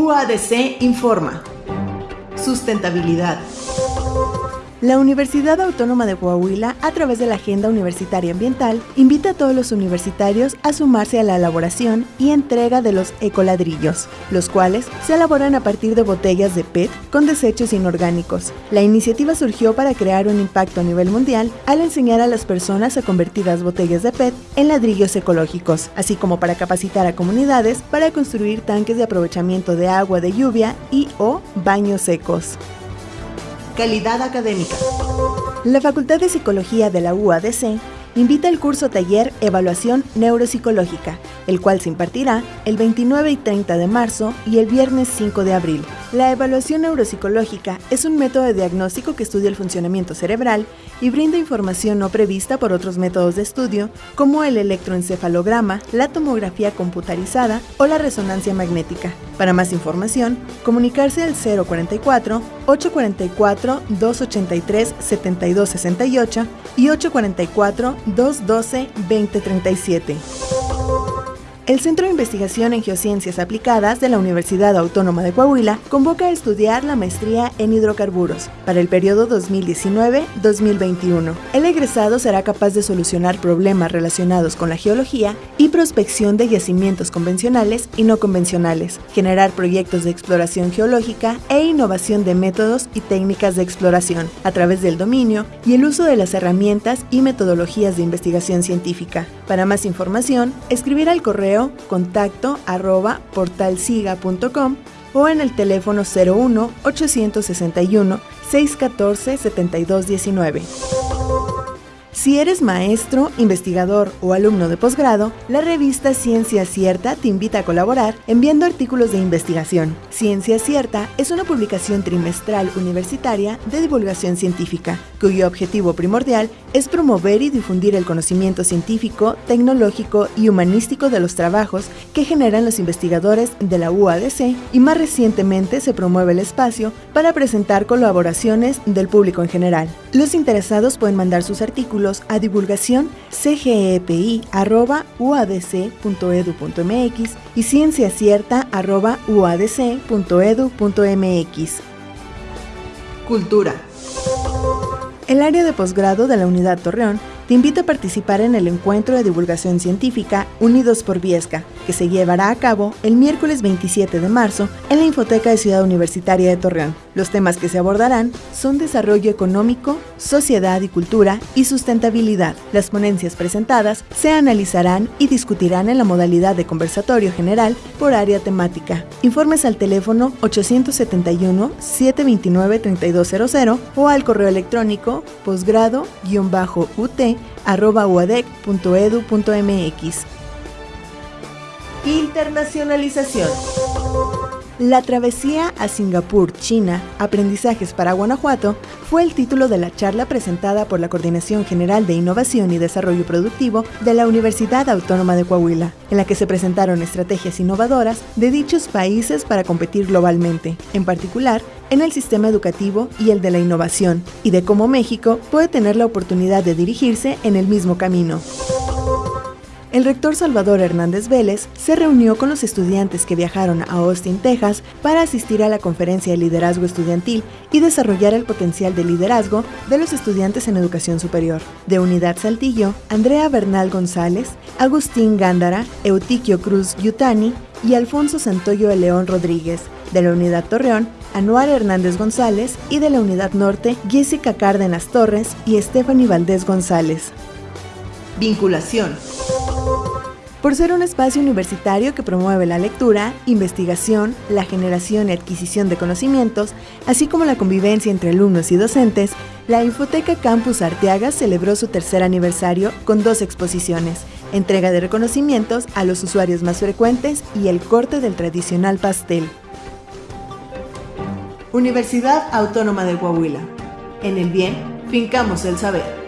UADC informa. Sustentabilidad. La Universidad Autónoma de Coahuila, a través de la Agenda Universitaria Ambiental, invita a todos los universitarios a sumarse a la elaboración y entrega de los ecoladrillos, los cuales se elaboran a partir de botellas de PET con desechos inorgánicos. La iniciativa surgió para crear un impacto a nivel mundial al enseñar a las personas a convertir las botellas de PET en ladrillos ecológicos, así como para capacitar a comunidades para construir tanques de aprovechamiento de agua de lluvia y o baños secos. Calidad académica. La Facultad de Psicología de la UADC invita al curso taller Evaluación Neuropsicológica, el cual se impartirá el 29 y 30 de marzo y el viernes 5 de abril. La evaluación neuropsicológica es un método de diagnóstico que estudia el funcionamiento cerebral y brinda información no prevista por otros métodos de estudio como el electroencefalograma, la tomografía computarizada o la resonancia magnética. Para más información, comunicarse al 044 844 283 7268 y 844 212 2037. El Centro de Investigación en Geociencias Aplicadas de la Universidad Autónoma de Coahuila convoca a estudiar la maestría en hidrocarburos para el periodo 2019-2021. El egresado será capaz de solucionar problemas relacionados con la geología y prospección de yacimientos convencionales y no convencionales, generar proyectos de exploración geológica e innovación de métodos y técnicas de exploración a través del dominio y el uso de las herramientas y metodologías de investigación científica. Para más información, escribir al correo contacto arroba portalsiga.com o en el teléfono 01 861 614 7219. Si eres maestro, investigador o alumno de posgrado, la revista Ciencia Cierta te invita a colaborar enviando artículos de investigación. Ciencia Cierta es una publicación trimestral universitaria de divulgación científica, cuyo objetivo primordial es promover y difundir el conocimiento científico, tecnológico y humanístico de los trabajos que generan los investigadores de la UADC y más recientemente se promueve el espacio para presentar colaboraciones del público en general. Los interesados pueden mandar sus artículos a divulgación cgepi.uadc.edu.mx y cienciacierta.uadc.edu.mx. Cultura. El área de posgrado de la Unidad Torreón te invito a participar en el encuentro de divulgación científica Unidos por Viesca, que se llevará a cabo el miércoles 27 de marzo en la Infoteca de Ciudad Universitaria de Torreón. Los temas que se abordarán son desarrollo económico, sociedad y cultura y sustentabilidad. Las ponencias presentadas se analizarán y discutirán en la modalidad de conversatorio general por área temática. Informes al teléfono 871-729-3200 o al correo electrónico posgrado-ut uadec.edu.mx. Internacionalización. La travesía a Singapur, China, Aprendizajes para Guanajuato, fue el título de la charla presentada por la Coordinación General de Innovación y Desarrollo Productivo de la Universidad Autónoma de Coahuila, en la que se presentaron estrategias innovadoras de dichos países para competir globalmente, en particular en el sistema educativo y el de la innovación, y de cómo México puede tener la oportunidad de dirigirse en el mismo camino el rector Salvador Hernández Vélez se reunió con los estudiantes que viajaron a Austin, Texas, para asistir a la conferencia de liderazgo estudiantil y desarrollar el potencial de liderazgo de los estudiantes en educación superior. De Unidad Saltillo, Andrea Bernal González, Agustín Gándara, Eutiquio Cruz Yutani y Alfonso Santoyo de León Rodríguez. De la Unidad Torreón, Anuar Hernández González y de la Unidad Norte, Jessica Cárdenas Torres y Stephanie Valdés González. Vinculación. Por ser un espacio universitario que promueve la lectura, investigación, la generación y adquisición de conocimientos, así como la convivencia entre alumnos y docentes, la Infoteca Campus Arteaga celebró su tercer aniversario con dos exposiciones, entrega de reconocimientos a los usuarios más frecuentes y el corte del tradicional pastel. Universidad Autónoma de Coahuila. En el bien, fincamos el saber.